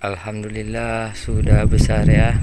Alhamdulillah sudah besar ya.